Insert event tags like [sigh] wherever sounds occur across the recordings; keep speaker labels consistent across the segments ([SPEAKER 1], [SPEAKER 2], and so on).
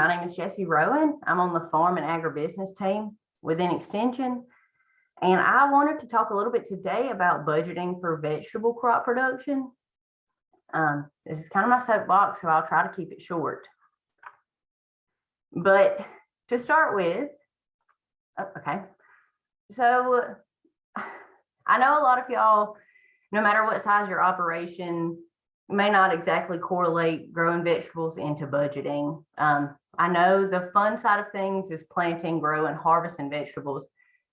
[SPEAKER 1] My name is Jessie Rowan. I'm on the farm and agribusiness team within Extension. And I wanted to talk a little bit today about budgeting for vegetable crop production. Um, this is kind of my soapbox, so I'll try to keep it short. But to start with, oh, okay, so [sighs] I know a lot of y'all, no matter what size your operation, may not exactly correlate growing vegetables into budgeting. Um, I know the fun side of things is planting, growing, harvesting vegetables,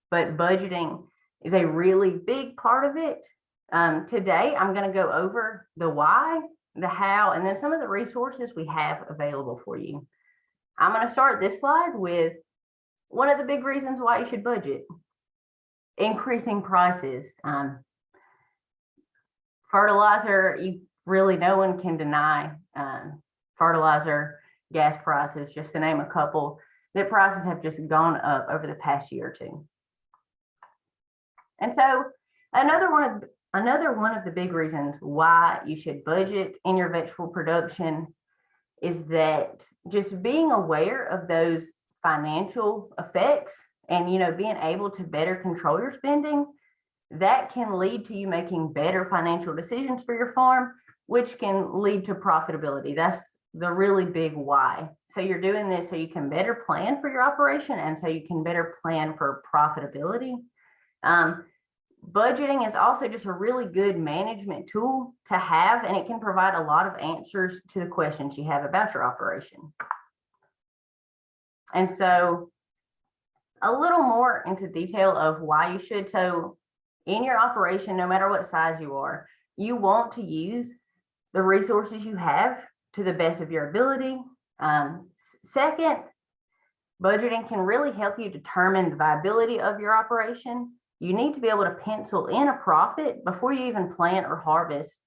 [SPEAKER 1] but budgeting is a really big part of it. Um, today, I'm going to go over the why, the how, and then some of the resources we have available for you. I'm going to start this slide with one of the big reasons why you should budget increasing prices. Um, fertilizer, you really no one can deny um, fertilizer, gas prices, just to name a couple, that prices have just gone up over the past year or two. And so another one of another one of the big reasons why you should budget in your vegetable production is that just being aware of those financial effects and you know being able to better control your spending that can lead to you making better financial decisions for your farm which can lead to profitability that's the really big why. So you're doing this so you can better plan for your operation and so you can better plan for profitability. Um, budgeting is also just a really good management tool to have and it can provide a lot of answers to the questions you have about your operation. And so a little more into detail of why you should. So in your operation, no matter what size you are, you want to use the resources you have to the best of your ability. Um, second, budgeting can really help you determine the viability of your operation. You need to be able to pencil in a profit before you even plant or harvest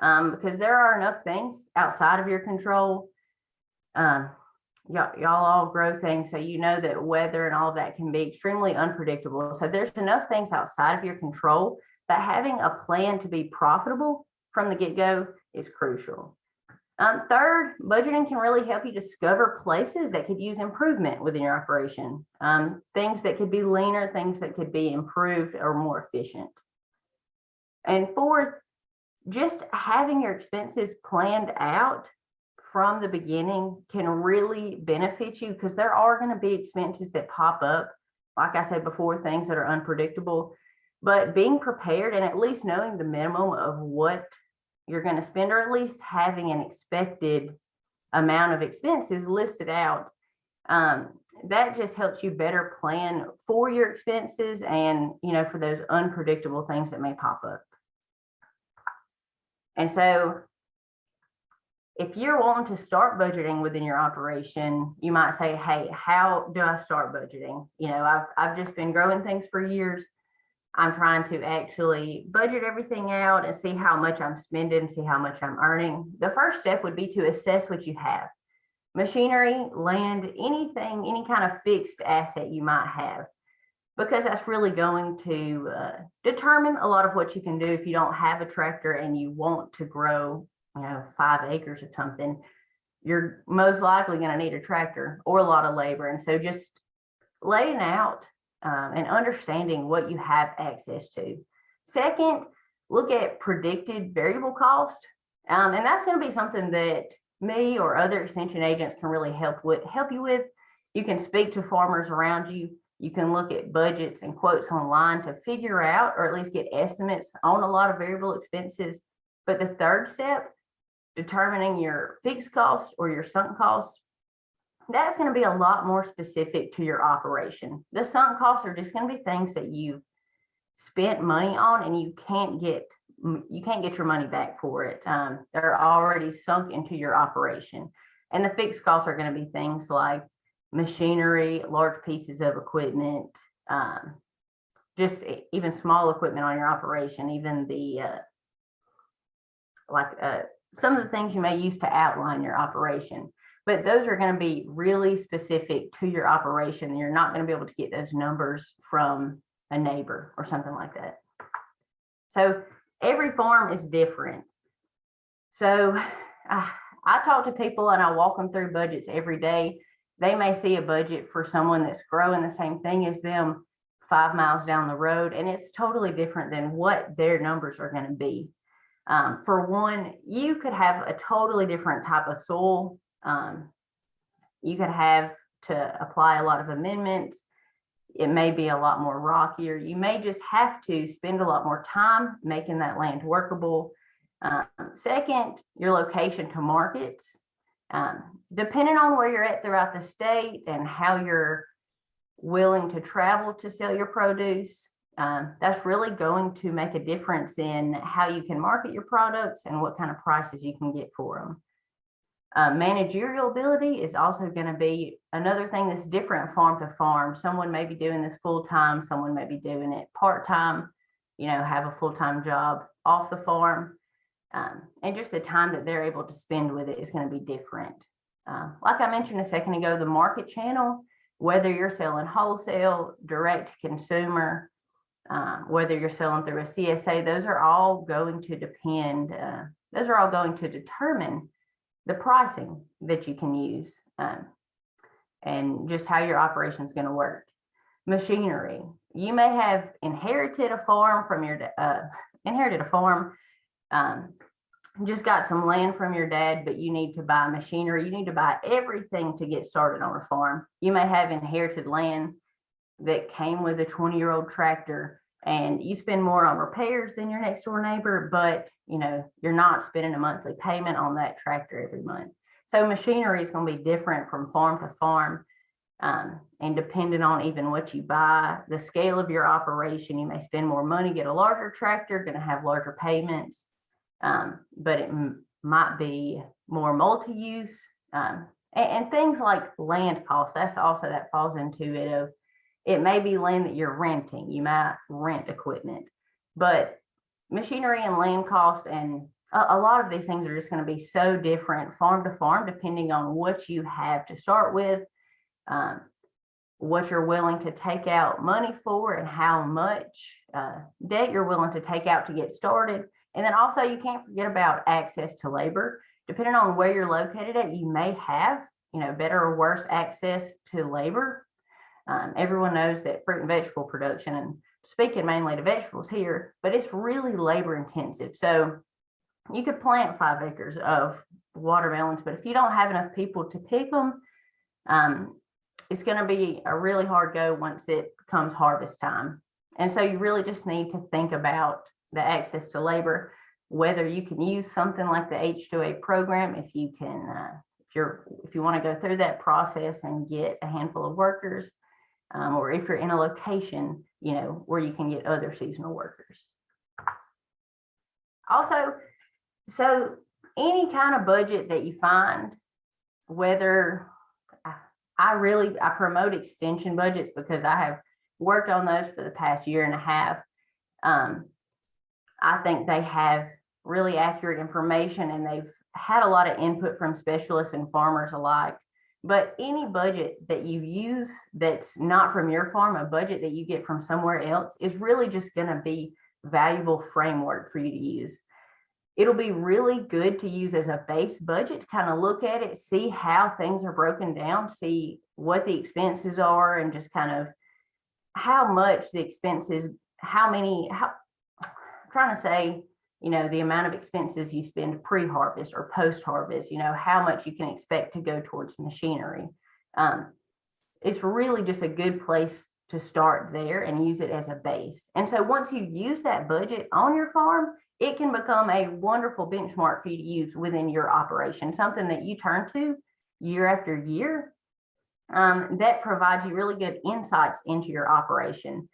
[SPEAKER 1] um, because there are enough things outside of your control um, y'all, all grow things, so you know that weather and all of that can be extremely unpredictable. So there's enough things outside of your control that having a plan to be profitable from the get-go is crucial. Um, third, budgeting can really help you discover places that could use improvement within your operation. Um, things that could be leaner, things that could be improved or more efficient. And fourth, just having your expenses planned out from the beginning can really benefit you because there are going to be expenses that pop up. Like I said before, things that are unpredictable, but being prepared and at least knowing the minimum of what you're going to spend, or at least having an expected amount of expenses listed out, um, that just helps you better plan for your expenses and, you know, for those unpredictable things that may pop up. And so if you're wanting to start budgeting within your operation, you might say, hey, how do I start budgeting? You know, I've, I've just been growing things for years. I'm trying to actually budget everything out and see how much I'm spending, see how much I'm earning. The first step would be to assess what you have. Machinery, land, anything, any kind of fixed asset you might have, because that's really going to uh, determine a lot of what you can do if you don't have a tractor and you want to grow you know, five acres of something, you're most likely going to need a tractor or a lot of labor. And so just laying out um, and understanding what you have access to. Second, look at predicted variable cost. Um, and that's going to be something that me or other extension agents can really help with help you with. You can speak to farmers around you. You can look at budgets and quotes online to figure out or at least get estimates on a lot of variable expenses. But the third step determining your fixed cost or your sunk cost, that's going to be a lot more specific to your operation. The sunk costs are just going to be things that you spent money on and you can't get you can't get your money back for it. Um, they're already sunk into your operation. And the fixed costs are going to be things like machinery, large pieces of equipment, um, just even small equipment on your operation, even the uh, like uh, some of the things you may use to outline your operation, but those are going to be really specific to your operation. You're not going to be able to get those numbers from a neighbor or something like that. So every farm is different. So [sighs] uh, I talk to people and I walk them through budgets every day. they may see a budget for someone that's growing the same thing as them five miles down the road, and it's totally different than what their numbers are going to be. Um, for one, you could have a totally different type of soil. Um, you could have to apply a lot of amendments. It may be a lot more rockier. You may just have to spend a lot more time making that land workable. Um, second, your location to markets. Um, depending on where you're at throughout the state and how you're willing to travel to sell your produce, um, that's really going to make a difference in how you can market your products and what kind of prices you can get for them. Uh, managerial ability is also going to be another thing that's different farm to farm. Someone may be doing this full time, someone may be doing it part time, you know, have a full time job off the farm. Um, and just the time that they're able to spend with it is going to be different. Uh, like I mentioned a second ago, the market channel, whether you're selling wholesale, direct to consumer, um, whether you're selling through a CSA, those are all going to depend, uh, those are all going to determine the pricing that you can use um, and just how your operation is going to work. Machinery, you may have inherited a farm from your, uh, inherited a farm, um, just got some land from your dad, but you need to buy machinery. You need to buy everything to get started on a farm. You may have inherited land that came with a 20 year old tractor and you spend more on repairs than your next door neighbor, but you know, you're not spending a monthly payment on that tractor every month. So machinery is going to be different from farm to farm. Um, and depending on even what you buy, the scale of your operation, you may spend more money, get a larger tractor, going to have larger payments, um, but it might be more multi-use um, and, and things like land costs. That's also that falls into it of it may be land that you're renting. You might rent equipment, but machinery and land costs and a, a lot of these things are just going to be so different farm to farm, depending on what you have to start with, um, what you're willing to take out money for and how much uh, debt you're willing to take out to get started. And then also you can't forget about access to labor. Depending on where you're located at, you may have, you know, better or worse access to labor um, everyone knows that fruit and vegetable production, and speaking mainly to vegetables here, but it's really labor intensive. So you could plant five acres of watermelons, but if you don't have enough people to pick them, um, it's going to be a really hard go once it comes harvest time. And so you really just need to think about the access to labor, whether you can use something like the H2A program, if you can, uh, if you're, if you want to go through that process and get a handful of workers, um, or if you're in a location, you know, where you can get other seasonal workers. Also, so any kind of budget that you find, whether I really, I promote extension budgets because I have worked on those for the past year and a half. Um, I think they have really accurate information and they've had a lot of input from specialists and farmers alike but any budget that you use that's not from your farm, a budget that you get from somewhere else is really just going to be valuable framework for you to use. It'll be really good to use as a base budget to kind of look at it, see how things are broken down, see what the expenses are and just kind of how much the expenses, how many, how I'm trying to say, you know, the amount of expenses you spend pre-harvest or post-harvest, you know, how much you can expect to go towards machinery. Um, it's really just a good place to start there and use it as a base. And so once you use that budget on your farm, it can become a wonderful benchmark for you to use within your operation, something that you turn to year after year um, that provides you really good insights into your operation.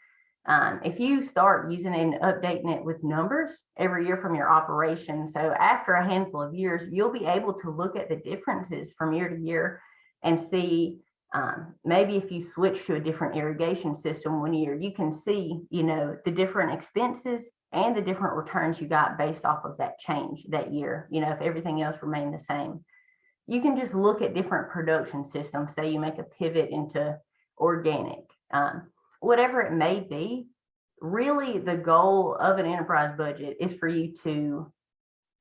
[SPEAKER 1] Um, if you start using and updating it with numbers every year from your operation, so after a handful of years, you'll be able to look at the differences from year to year and see um, maybe if you switch to a different irrigation system one year, you can see, you know, the different expenses and the different returns you got based off of that change that year, you know, if everything else remained the same. You can just look at different production systems. Say you make a pivot into organic. Um, whatever it may be, really the goal of an enterprise budget is for you to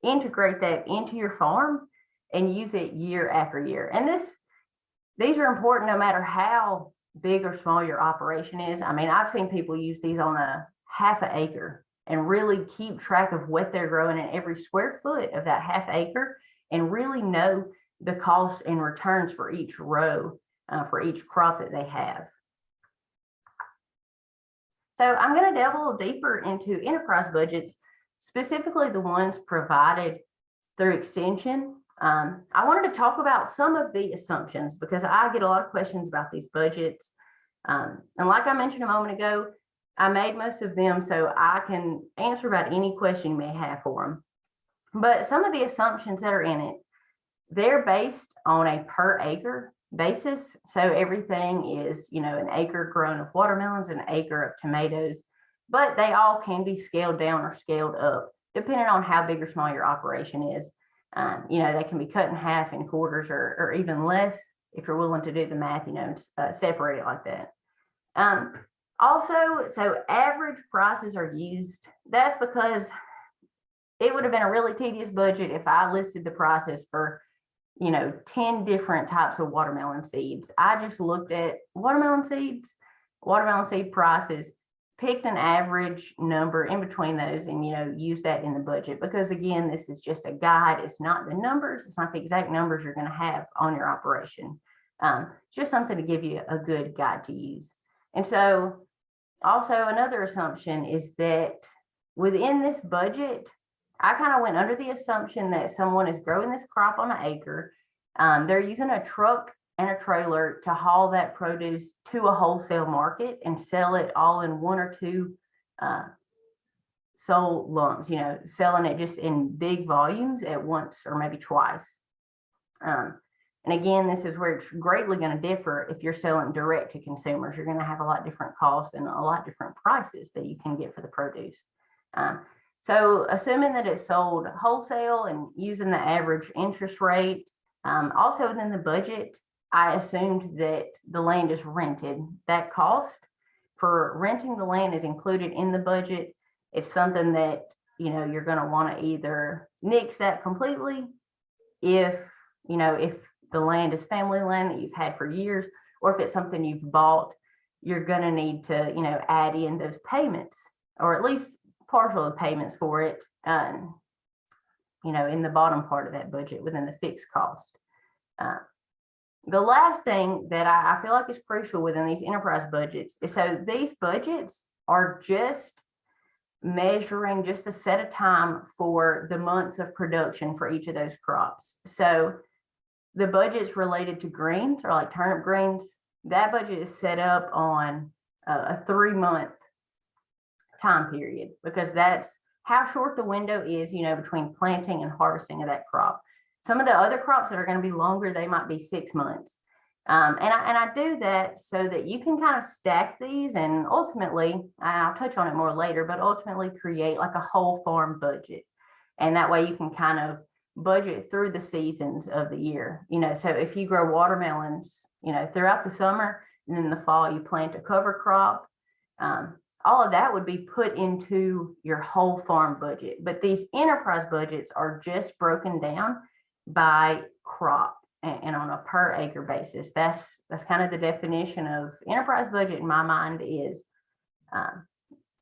[SPEAKER 1] integrate that into your farm and use it year after year. And this these are important no matter how big or small your operation is. I mean, I've seen people use these on a half an acre and really keep track of what they're growing in every square foot of that half acre and really know the cost and returns for each row, uh, for each crop that they have. So I'm going to delve a little deeper into enterprise budgets, specifically the ones provided through extension. Um, I wanted to talk about some of the assumptions because I get a lot of questions about these budgets. Um, and like I mentioned a moment ago, I made most of them so I can answer about any question you may have for them. But some of the assumptions that are in it, they're based on a per acre basis. So everything is, you know, an acre grown of watermelons, an acre of tomatoes, but they all can be scaled down or scaled up depending on how big or small your operation is. Um, you know, they can be cut in half in quarters or, or even less if you're willing to do the math, you know, uh, separate it like that. Um, also, so average prices are used. That's because it would have been a really tedious budget if I listed the prices for, you know, 10 different types of watermelon seeds. I just looked at watermelon seeds, watermelon seed prices, picked an average number in between those and, you know, use that in the budget. Because again, this is just a guide. It's not the numbers. It's not the exact numbers you're going to have on your operation. Um, just something to give you a good guide to use. And so also another assumption is that within this budget, I kind of went under the assumption that someone is growing this crop on an acre. Um, they're using a truck and a trailer to haul that produce to a wholesale market and sell it all in one or two uh, sold lumps, you know, selling it just in big volumes at once or maybe twice. Um, and again, this is where it's greatly going to differ if you're selling direct to consumers. You're going to have a lot different costs and a lot different prices that you can get for the produce. Um, so assuming that it's sold wholesale and using the average interest rate, um, also within the budget, I assumed that the land is rented. That cost for renting the land is included in the budget. It's something that, you know, you're going to want to either nix that completely if, you know, if the land is family land that you've had for years, or if it's something you've bought, you're going to need to, you know, add in those payments or at least partial of payments for it, um, you know, in the bottom part of that budget within the fixed cost. Uh, the last thing that I, I feel like is crucial within these enterprise budgets is so these budgets are just measuring just a set of time for the months of production for each of those crops. So the budgets related to greens or like turnip greens, that budget is set up on a, a three month time period because that's how short the window is, you know, between planting and harvesting of that crop. Some of the other crops that are going to be longer, they might be six months. Um, and, I, and I do that so that you can kind of stack these and ultimately, I'll touch on it more later, but ultimately create like a whole farm budget. And that way you can kind of budget through the seasons of the year. You know, so if you grow watermelons, you know, throughout the summer and then the fall you plant a cover crop, um, all of that would be put into your whole farm budget. But these enterprise budgets are just broken down by crop and, and on a per acre basis. That's that's kind of the definition of enterprise budget in my mind is um,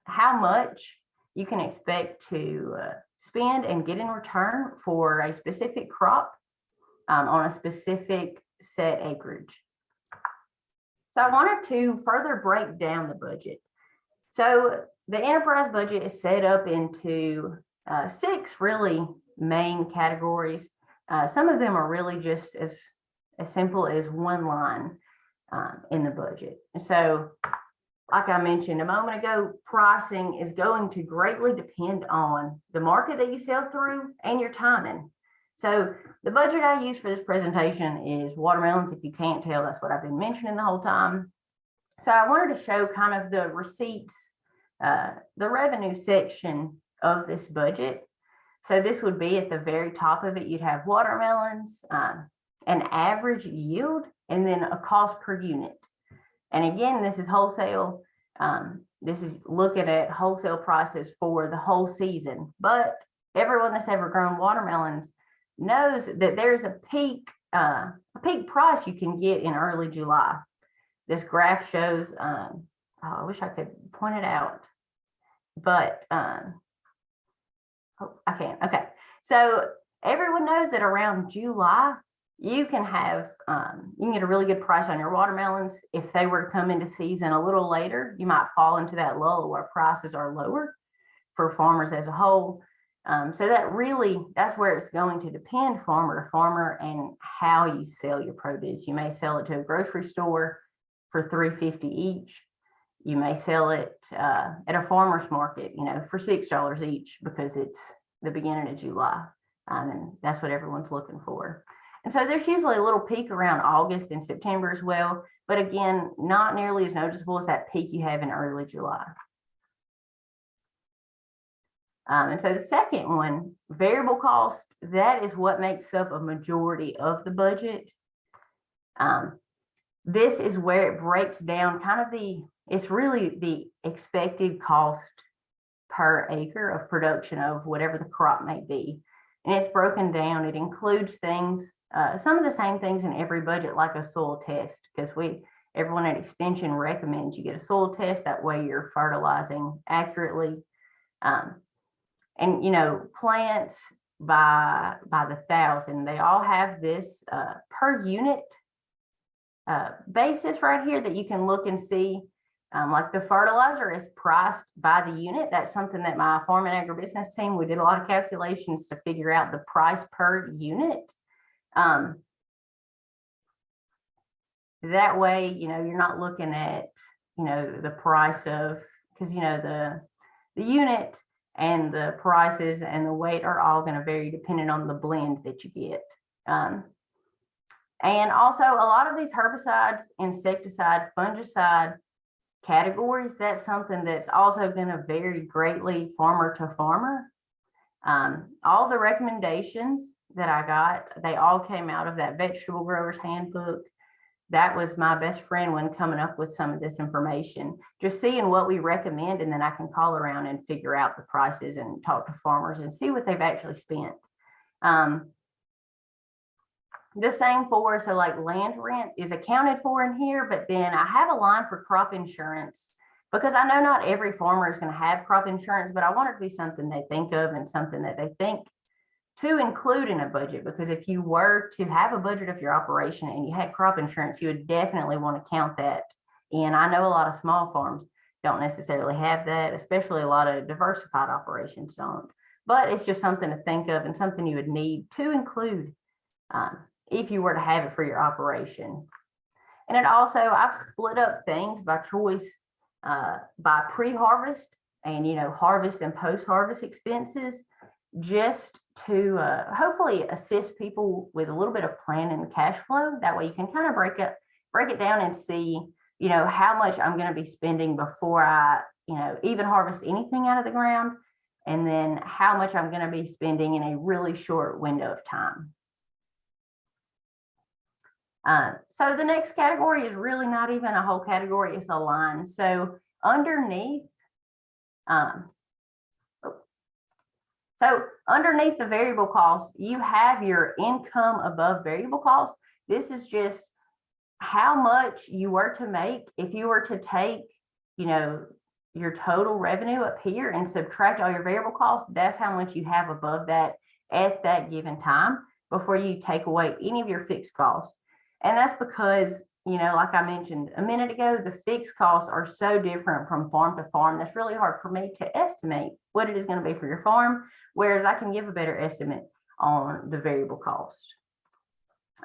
[SPEAKER 1] how much you can expect to uh, spend and get in return for a specific crop um, on a specific set acreage. So I wanted to further break down the budget. So the enterprise budget is set up into uh, six really main categories. Uh, some of them are really just as, as simple as one line um, in the budget. And so, like I mentioned a moment ago, pricing is going to greatly depend on the market that you sell through and your timing. So the budget I use for this presentation is watermelons. If you can't tell, that's what I've been mentioning the whole time. So I wanted to show kind of the receipts, uh, the revenue section of this budget. So this would be at the very top of it. You'd have watermelons, um, an average yield, and then a cost per unit. And again, this is wholesale. Um, this is looking at wholesale prices for the whole season. But everyone that's ever grown watermelons knows that there's a peak uh, a peak price you can get in early July. This graph shows, um, oh, I wish I could point it out, but, um, oh, I can't, okay. So everyone knows that around July, you can have, um, you can get a really good price on your watermelons. If they were to come into season a little later, you might fall into that lull where prices are lower for farmers as a whole. Um, so that really, that's where it's going to depend farmer to farmer and how you sell your produce. You may sell it to a grocery store for three fifty each. You may sell it uh, at a farmer's market, you know, for six dollars each because it's the beginning of July. Um, and that's what everyone's looking for. And so there's usually a little peak around August and September as well. But again, not nearly as noticeable as that peak you have in early July. Um, and so the second one, variable cost, that is what makes up a majority of the budget. Um, this is where it breaks down kind of the, it's really the expected cost per acre of production of whatever the crop may be. And it's broken down. It includes things, uh, some of the same things in every budget, like a soil test, because we, everyone at Extension recommends you get a soil test. That way you're fertilizing accurately. Um, and you know plants by by the thousand they all have this uh, per unit uh, basis right here that you can look and see um, like the fertilizer is priced by the unit that's something that my farm and agribusiness team we did a lot of calculations to figure out the price per unit um, that way you know you're not looking at you know the price of because you know the the unit and the prices and the weight are all going to vary depending on the blend that you get. Um, and also a lot of these herbicides, insecticide, fungicide categories, that's something that's also going to vary greatly farmer to farmer. Um, all the recommendations that I got, they all came out of that vegetable growers handbook that was my best friend when coming up with some of this information. Just seeing what we recommend and then I can call around and figure out the prices and talk to farmers and see what they've actually spent. Um, the same for, so like land rent is accounted for in here, but then I have a line for crop insurance because I know not every farmer is going to have crop insurance, but I want it to be something they think of and something that they think to include in a budget because if you were to have a budget of your operation and you had crop insurance, you would definitely want to count that. And I know a lot of small farms don't necessarily have that, especially a lot of diversified operations don't. But it's just something to think of and something you would need to include um, if you were to have it for your operation. And it also, I've split up things by choice uh, by pre-harvest and, you know, harvest and post-harvest expenses just to uh, hopefully assist people with a little bit of planning and cash flow. That way you can kind of break it, break it down and see, you know, how much I'm going to be spending before I, you know, even harvest anything out of the ground. And then how much I'm going to be spending in a really short window of time. Uh, so the next category is really not even a whole category, it's a line. So underneath, um, so underneath the variable cost, you have your income above variable cost. This is just how much you were to make if you were to take, you know, your total revenue up here and subtract all your variable costs. That's how much you have above that at that given time before you take away any of your fixed costs. And that's because you know, like I mentioned a minute ago, the fixed costs are so different from farm to farm. That's really hard for me to estimate what it is going to be for your farm, whereas I can give a better estimate on the variable cost.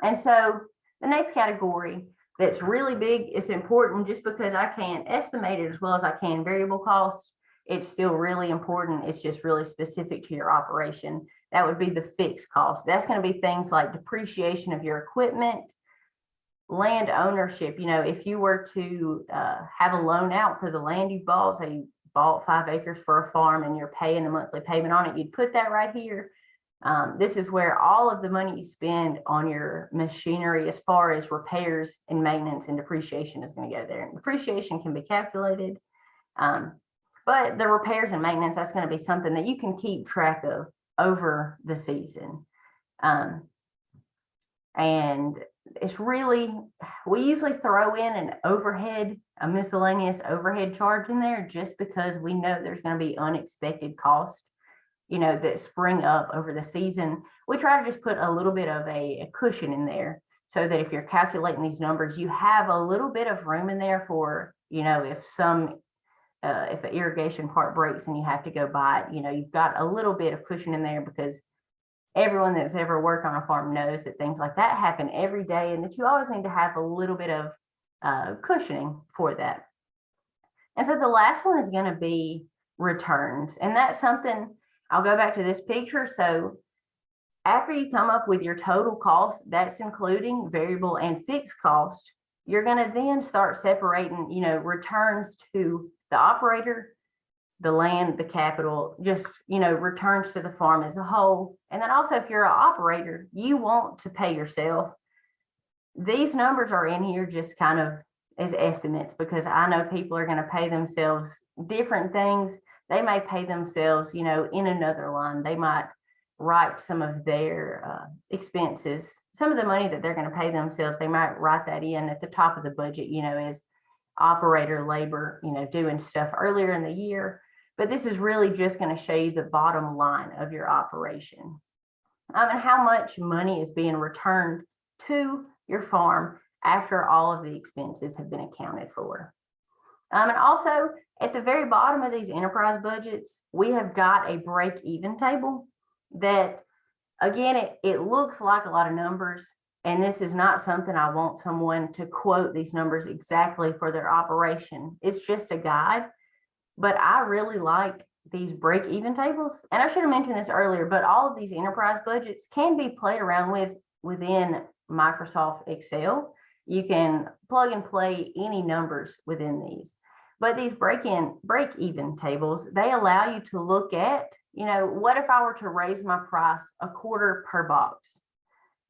[SPEAKER 1] And so the next category that's really big, it's important just because I can't estimate it as well as I can variable cost. It's still really important. It's just really specific to your operation. That would be the fixed cost. That's going to be things like depreciation of your equipment, land ownership, you know, if you were to uh, have a loan out for the land you bought, say you bought five acres for a farm and you're paying a monthly payment on it, you'd put that right here. Um, this is where all of the money you spend on your machinery as far as repairs and maintenance and depreciation is going to go there. And depreciation can be calculated. Um, but the repairs and maintenance, that's going to be something that you can keep track of over the season. Um, And it's really, we usually throw in an overhead, a miscellaneous overhead charge in there just because we know there's gonna be unexpected cost, you know, that spring up over the season. We try to just put a little bit of a a cushion in there so that if you're calculating these numbers, you have a little bit of room in there for, you know, if some uh, if an irrigation part breaks and you have to go buy it, you know, you've got a little bit of cushion in there because everyone that's ever worked on a farm knows that things like that happen every day and that you always need to have a little bit of uh, cushioning for that. And so the last one is going to be returns. And that's something I'll go back to this picture. So after you come up with your total cost, that's including variable and fixed cost, you're going to then start separating, you know, returns to the operator, the land, the capital, just, you know, returns to the farm as a whole. And then also if you're an operator, you want to pay yourself. These numbers are in here just kind of as estimates because I know people are going to pay themselves different things. They may pay themselves, you know, in another line. They might write some of their uh, expenses, some of the money that they're going to pay themselves. They might write that in at the top of the budget, you know, as operator labor, you know, doing stuff earlier in the year. But this is really just going to show you the bottom line of your operation. Um, and how much money is being returned to your farm after all of the expenses have been accounted for. Um, and also at the very bottom of these enterprise budgets, we have got a break even table that again, it, it looks like a lot of numbers. And this is not something I want someone to quote these numbers exactly for their operation. It's just a guide. But I really like these break even tables. And I should have mentioned this earlier, but all of these enterprise budgets can be played around with within Microsoft Excel. You can plug and play any numbers within these. But these break in, break even tables, they allow you to look at, you know, what if I were to raise my price a quarter per box?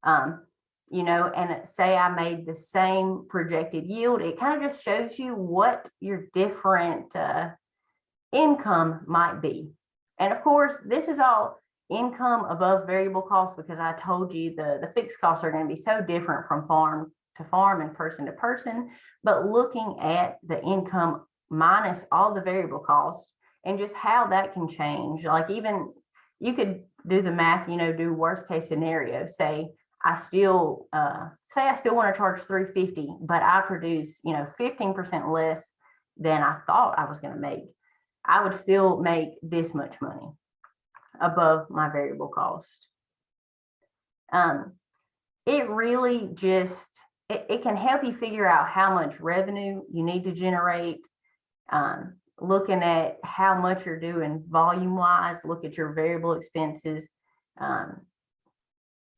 [SPEAKER 1] Um, you know, and say I made the same projected yield, it kind of just shows you what your different uh, income might be. And of course, this is all income above variable costs because I told you the, the fixed costs are going to be so different from farm to farm and person to person. But looking at the income minus all the variable costs and just how that can change, like even you could do the math, you know, do worst case scenario, say I still uh, say I still want to charge 350, but I produce, you know, 15% less than I thought I was going to make. I would still make this much money above my variable cost. Um, it really just, it, it can help you figure out how much revenue you need to generate. Um, looking at how much you're doing volume wise, look at your variable expenses. Um,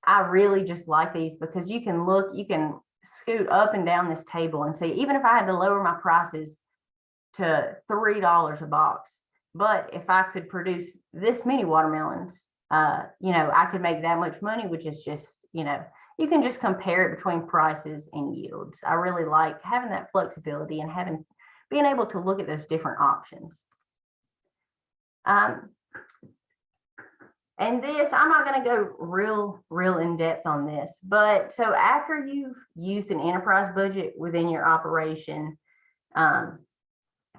[SPEAKER 1] I really just like these because you can look, you can scoot up and down this table and see, even if I had to lower my prices to three dollars a box. But if I could produce this many watermelons, uh, you know, I could make that much money, which is just, you know, you can just compare it between prices and yields. I really like having that flexibility and having being able to look at those different options. Um, and this, I'm not going to go real, real in depth on this, but so after you've used an enterprise budget within your operation, um,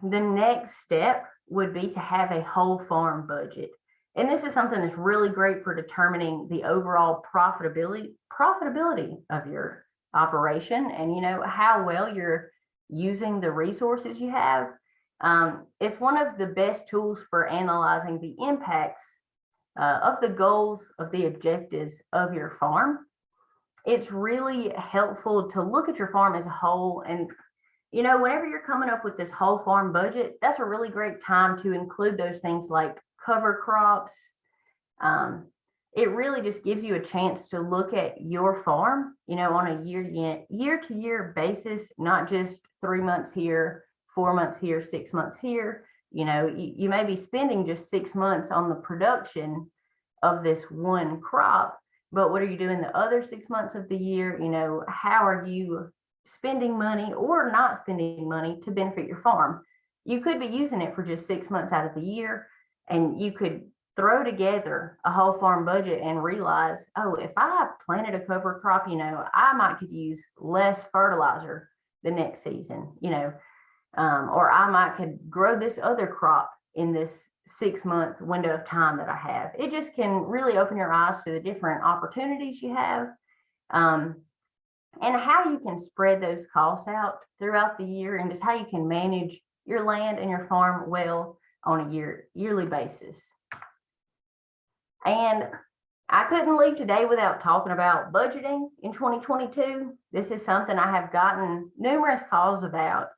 [SPEAKER 1] the next step would be to have a whole farm budget. And this is something that's really great for determining the overall profitability profitability of your operation and you know how well you're using the resources you have. Um, it's one of the best tools for analyzing the impacts uh, of the goals of the objectives of your farm. It's really helpful to look at your farm as a whole and you know, whenever you're coming up with this whole farm budget, that's a really great time to include those things like cover crops. Um, it really just gives you a chance to look at your farm, you know, on a year year to year basis, not just three months here, four months here, six months here. You know, you, you may be spending just six months on the production of this one crop, but what are you doing the other six months of the year? You know, how are you spending money or not spending money to benefit your farm. You could be using it for just six months out of the year and you could throw together a whole farm budget and realize, oh, if I planted a cover crop, you know, I might could use less fertilizer the next season, you know, um, or I might could grow this other crop in this six month window of time that I have. It just can really open your eyes to the different opportunities you have. Um, and how you can spread those costs out throughout the year and just how you can manage your land and your farm well on a year yearly basis. And I couldn't leave today without talking about budgeting in 2022. This is something I have gotten numerous calls about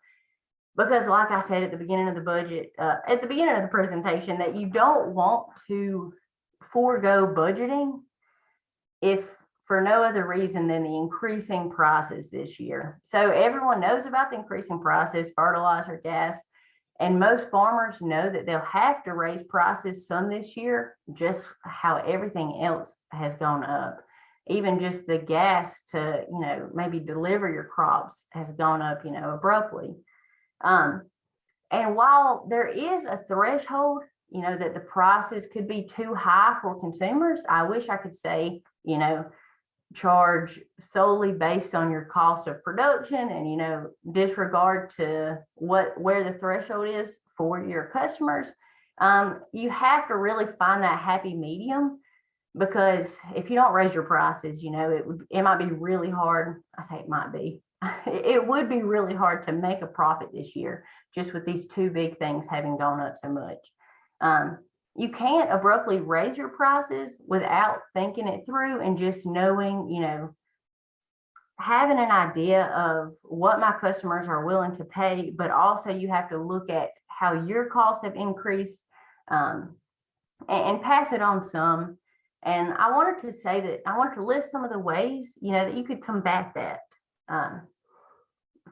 [SPEAKER 1] because like I said at the beginning of the budget, uh, at the beginning of the presentation, that you don't want to forego budgeting if for no other reason than the increasing prices this year. So everyone knows about the increasing prices, fertilizer, gas, and most farmers know that they'll have to raise prices some this year, just how everything else has gone up. Even just the gas to, you know, maybe deliver your crops has gone up, you know, abruptly. Um, and while there is a threshold, you know, that the prices could be too high for consumers, I wish I could say, you know, charge solely based on your cost of production and, you know, disregard to what, where the threshold is for your customers. Um, you have to really find that happy medium because if you don't raise your prices, you know, it would, it might be really hard. I say it might be, [laughs] it would be really hard to make a profit this year, just with these two big things having gone up so much. Um, you can't abruptly raise your prices without thinking it through and just knowing, you know, having an idea of what my customers are willing to pay, but also you have to look at how your costs have increased um, and, and pass it on some. And I wanted to say that I wanted to list some of the ways, you know, that you could combat that um,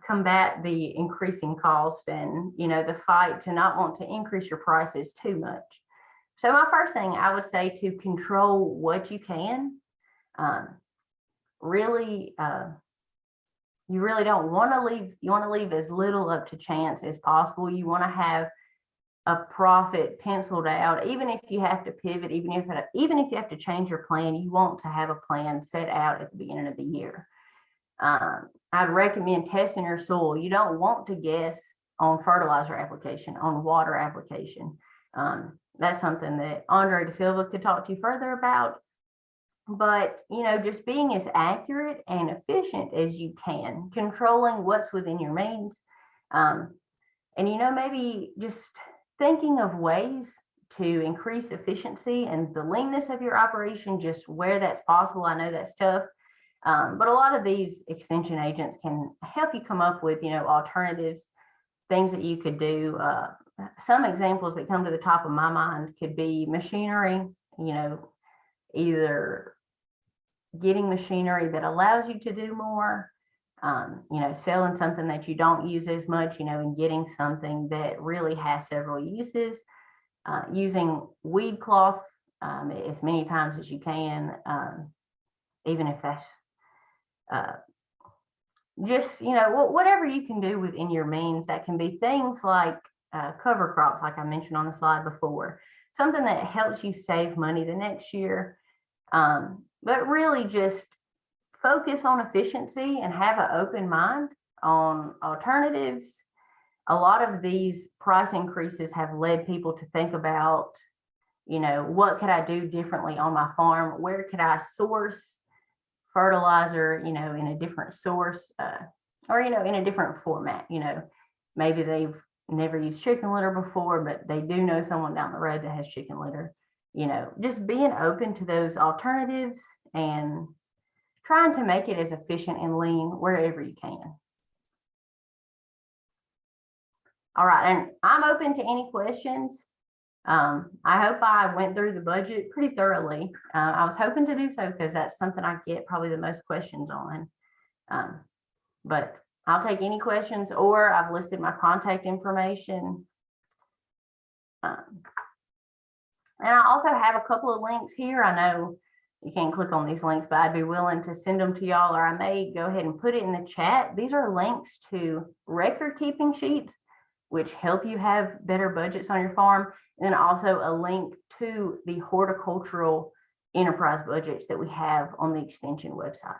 [SPEAKER 1] combat the increasing cost and you know the fight to not want to increase your prices too much so my first thing i would say to control what you can um, really uh, you really don't want to leave you want to leave as little up to chance as possible you want to have a profit penciled out even if you have to pivot even if even if you have to change your plan you want to have a plan set out at the beginning of the year um, I'd recommend testing your soil. You don't want to guess on fertilizer application, on water application. Um, that's something that Andre De Silva could talk to you further about. But, you know, just being as accurate and efficient as you can, controlling what's within your means. Um, and, you know, maybe just thinking of ways to increase efficiency and the leanness of your operation, just where that's possible. I know that's tough um, but a lot of these extension agents can help you come up with, you know, alternatives, things that you could do. Uh, some examples that come to the top of my mind could be machinery, you know, either getting machinery that allows you to do more, um, you know, selling something that you don't use as much, you know, and getting something that really has several uses, uh, using weed cloth um, as many times as you can, um, even if that's uh, just, you know, whatever you can do within your means, that can be things like uh, cover crops, like I mentioned on the slide before, something that helps you save money the next year. Um, but really just focus on efficiency and have an open mind on alternatives. A lot of these price increases have led people to think about, you know, what could I do differently on my farm? Where could I source fertilizer, you know, in a different source uh, or, you know, in a different format, you know, maybe they've never used chicken litter before, but they do know someone down the road that has chicken litter, you know, just being open to those alternatives and trying to make it as efficient and lean wherever you can. All right, and I'm open to any questions. Um, I hope I went through the budget pretty thoroughly. Uh, I was hoping to do so because that's something I get probably the most questions on. Um, but I'll take any questions or I've listed my contact information. Um, and I also have a couple of links here. I know you can't click on these links, but I'd be willing to send them to y'all or I may go ahead and put it in the chat. These are links to record keeping sheets which help you have better budgets on your farm. And then also a link to the horticultural enterprise budgets that we have on the extension website.